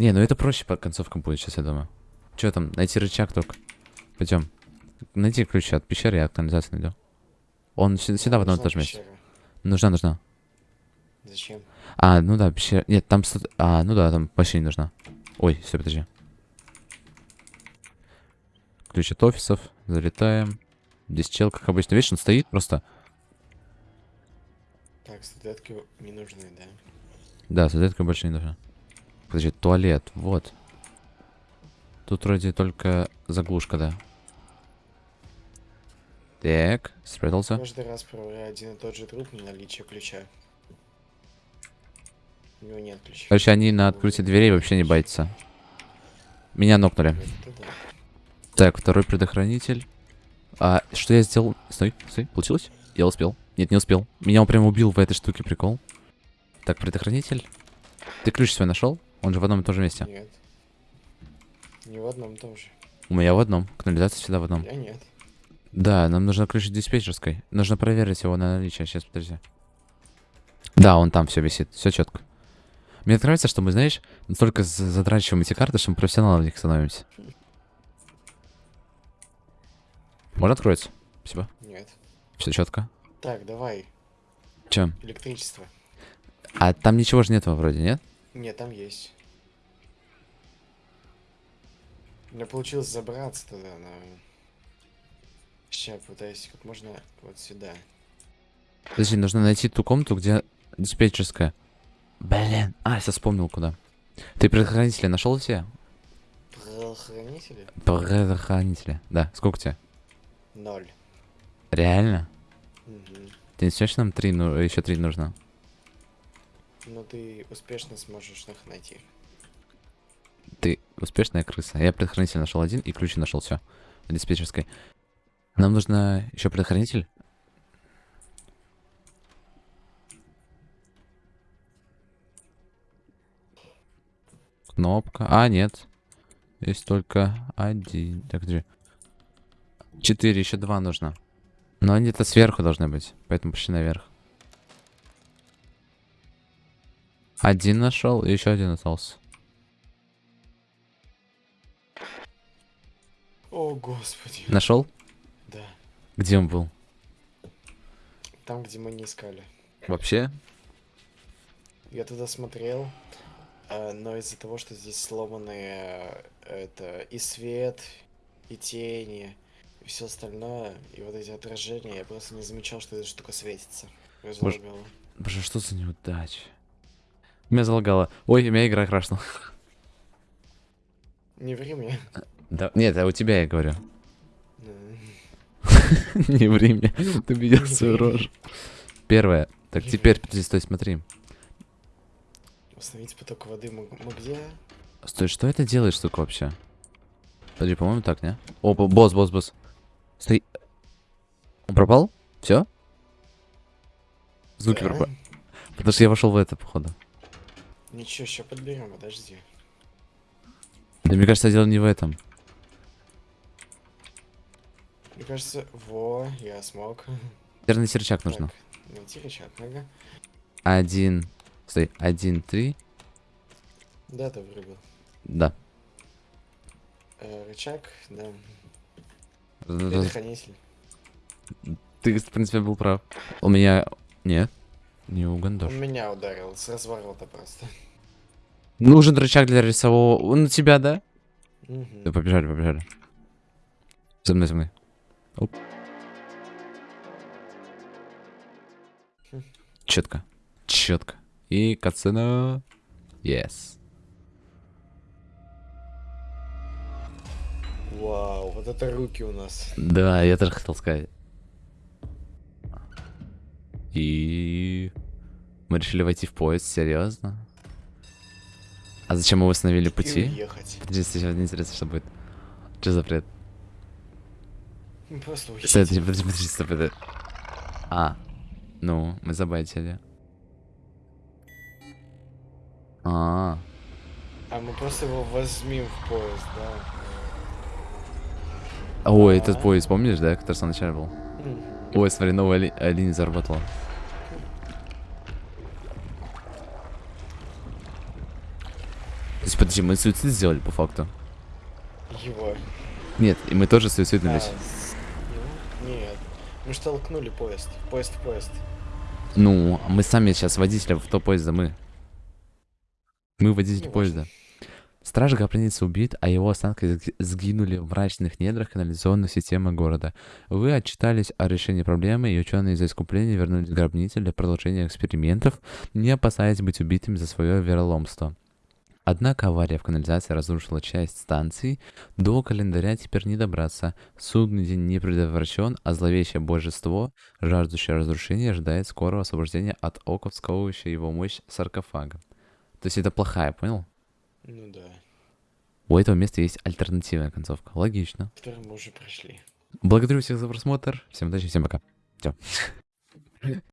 Не, ну это проще по концовкам будет сейчас, я думаю. Че там, найти рычаг только. Пойдем. Найди ключ от пещеры, я канализацию найду. Он сю- сюда в одном и Нужна том же месте. Нужна, нужна. Зачем? А, ну да, пещера. Нет, там... А, ну да, там вообще не нужна. Ой, все, подожди. Ключ от офисов. Залетаем. Здесь чел, как обычно. Видишь, он стоит просто. Так, статуэтки не нужны, да? Да, соответственно, больше не нужно. Подожди, туалет, вот. Тут вроде только заглушка, да. Так, спрятался. Каждый раз проверяю один и тот же труп на наличие ключа. У него нет ключа. Короче, они на открытие дверей вообще не боятся. Меня нокнули. Так, второй предохранитель. А, что я сделал? Стой, стой, получилось? Я успел. Нет, не успел. Меня он прям убил в этой штуке, прикол. Так, предохранитель. Ты ключ свой нашел? Он же в одном и том же месте. Нет. Не в одном и том же. У меня в одном. Канализация всегда в одном. Я нет. Да, нам нужно ключ от диспетчерской. Нужно проверить его на наличие. Сейчас, подожди. Да, он там все висит. Все четко. Мне нравится, что мы, знаешь, настолько за- задрачиваем эти карты, что мы профессионалом в них становимся. Можно откроется? Спасибо. Нет. Все четко. Так, давай. Чем? Электричество. А там ничего же нету вроде, нет? Нет, там есть. У меня получилось забраться туда, но... Сейчас пытаюсь как можно вот сюда. Подожди, нужно найти ту комнату, где диспетчерская. Блин. А, я вспомнил куда. Ты предохранители нашел все? Правоохранители? Предохранители. Да. Сколько тебе? Ноль. Реально? Мгм. Ты не считаешь, нам три, ну, еще три нужно? Но ты успешно сможешь их найти. Ты успешная крыса. Я предохранитель нашел один и ключи нашел все. Диспетчерской. Нам нужно еще предохранитель. Кнопка. А, нет. Есть только один. Так, где? Четыре, еще два нужно. Но они то сверху должны быть. Поэтому пошли наверх. Один нашел, и еще один остался. О, господи. Нашел? Да. Где он был? Там, где мы не искали. Вообще? Я туда смотрел, а, но из-за того, что здесь сломанные э, это и свет, и тени, и все остальное, и вот эти отражения, я просто не замечал, что эта штука светится. Залагало. Боже, что за неудача? Меня залагало. Ой, у меня игра крашнула. Не ври мне. Да, нет, а у тебя я говорю. Не ври мне. Ты видел свою рожу. Первое. Так, теперь, подожди, стой, смотри. Установить поток воды где? Стой, что это делает штука вообще? Подожди, по-моему, так, не? О, бо- босс, босс, босс. Стой. Он пропал? Все? Звуки пропали. Потому что я вошел в это, походу. Ничего, сейчас подберем, подожди. Да мне кажется, дело не в этом. Мне кажется, во, я смог. Наверное, серчак нужно. Так, найти рычаг, ага. Один. Стой, один, три. Да, ты вырубил. Да. Э, рычаг, да. Предохранитель. Ты, в принципе, был прав. У меня... Нет. Не угандош. Он меня ударил с разворота просто. Нужен рычаг для рисового... Он на тебя, да? Мгм. Да, побежали, побежали. За мной, за мной. Оп. Хм. Четко. Четко. И кацина. Yes. Вау, вот это руки у нас. Да, я тоже хотел сказать. И... Мы решили войти в поезд, серьезно? А зачем мы восстановили пути? уехать. Подожди, сегодня интересно, что будет. Что за Просто уехать. Подожди, подожди, подожди, стой, подожди. А, ну, мы забайтили. А, А мы просто его возьмем в поезд, да. ой, этот поезд, помнишь, да, который в самом начале был? Ой, смотри, новая ли- линия заработала. Подожди, мы суицид сделали по факту. Его. Нет, и мы тоже А, суициднулись. с- ну, нет. Мы же толкнули поезд. Поезд в поезд. Ну, мы сами сейчас водителя в то поезда, мы. Мы водитель Ну, поезда. Страж гробницы убит, а его останки сг- сгинули в мрачных недрах канализационной системы города. Вы отчитались о решении проблемы, и ученые из-за искупления вернулись к гробнице для продолжения экспериментов, не опасаясь быть убитыми за свое вероломство. Однако авария в канализации разрушила часть станции, до календаря теперь не добраться. Судный день не предотвращен, а зловещее божество, жаждущее разрушения, ожидает скорого освобождения от оков, сковывающей его мощь саркофага. То есть это плохая, понял? Ну да. У этого места есть альтернативная концовка. Логично. Который мы уже прошли. Благодарю всех за просмотр. Всем удачи, всем пока. Все.